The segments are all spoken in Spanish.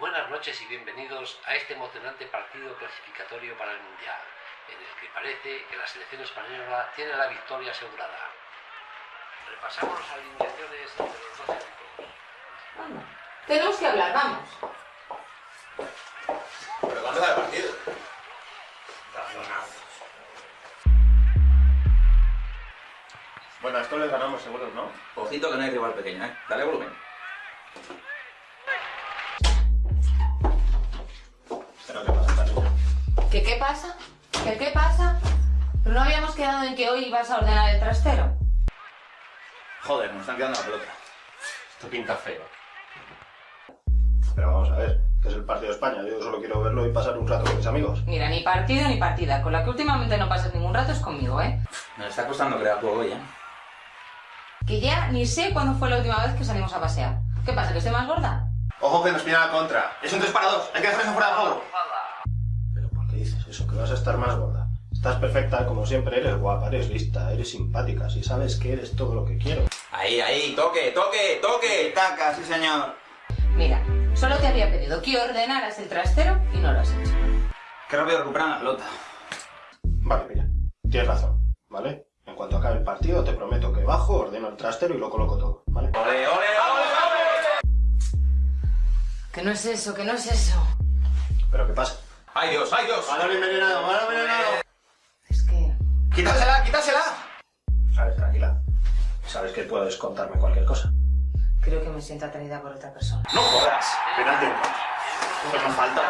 Buenas noches y bienvenidos a este emocionante partido clasificatorio para el Mundial, en el que parece que la selección española tiene la victoria asegurada. Repasamos las alineaciones entre los dos equipos. Vamos. Tenemos que hablar, vamos. ¿Pero cuándo va el partido? Bueno, a esto le ganamos seguros, ¿no? Ojito que no hay rival pequeño, ¿eh? Dale volumen. ¿Qué pasa? ¿Qué qué pasa? ¿Pero no habíamos quedado en que hoy ibas a ordenar el trastero? Joder, nos están quedando la pelota. Esto pinta feo. Pero vamos a ver, que es el partido de España. Yo solo quiero verlo y pasar un rato con mis amigos. Mira, ni partido ni partida. Con la que últimamente no pasas ningún rato es conmigo, ¿eh? Nos está costando crear juego hoy, ¿eh? Que ya ni sé cuándo fue la última vez que salimos a pasear. ¿Qué pasa, que estoy más gorda? Ojo que nos viene a la contra. Es un 3 para 2. Hay que dejar eso fuera de juego. Eso? Que vas a estar más gorda. Estás perfecta, como siempre. Eres guapa, eres lista, eres simpática. Si sabes que eres todo lo que quiero. Ahí, ahí, toque, toque, toque. Taca, sí señor. Mira, solo te había pedido que ordenaras el trastero y no lo has hecho. Qué rápido recuperan la pelota. Vale, mira. Tienes razón, ¿vale? En cuanto acabe el partido, te prometo que bajo, ordeno el trastero y lo coloco todo, ¿vale? ¡Ole, ole, ole, ole! Que no es eso, que no es eso. ¿Pero qué pasa? ¡Ay Dios, ay Dios! ¡Balón envenenado, balón envenenado! Es que... ¡Quítasela, quítasela! Ver, tranquila. Sabes que puedes contarme cualquier cosa. Creo que me siento atraída por otra persona. ¡No jodas! Penalti. Pues nos falta.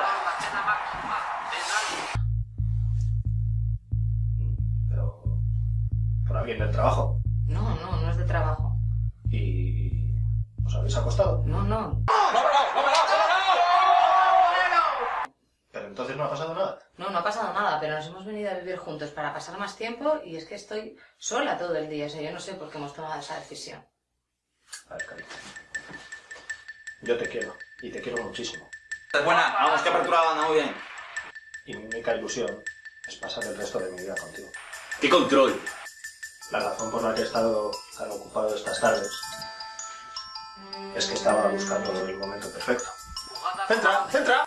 Pero... Por alguien del trabajo. No, no, no es de trabajo. ¿Y... os habéis acostado? No, no. Pero entonces no ha pasado nada. No, no ha pasado nada, pero nos hemos venido a vivir juntos para pasar más tiempo y es que estoy sola todo el día. O sea, yo no sé por qué hemos tomado esa decisión. A ver, cariño. Yo te quiero. Y te quiero muchísimo. Es buena, vamos, que apertura anda muy bien. Y mi única ilusión es pasar el resto de mi vida contigo. ¡Qué control! La razón por la que he estado tan ocupado estas tardes es que estaba buscando el momento perfecto. ¡Centra! ¡Centra!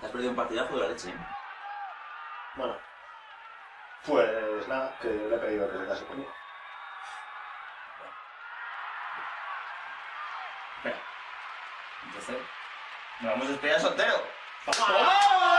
Te has perdido un partidazo de la leche, ¿eh? Bueno, pues nada, que le he pedido que se case conmigo. Entonces, nos vamos a despedir soltero. ¡Vamos!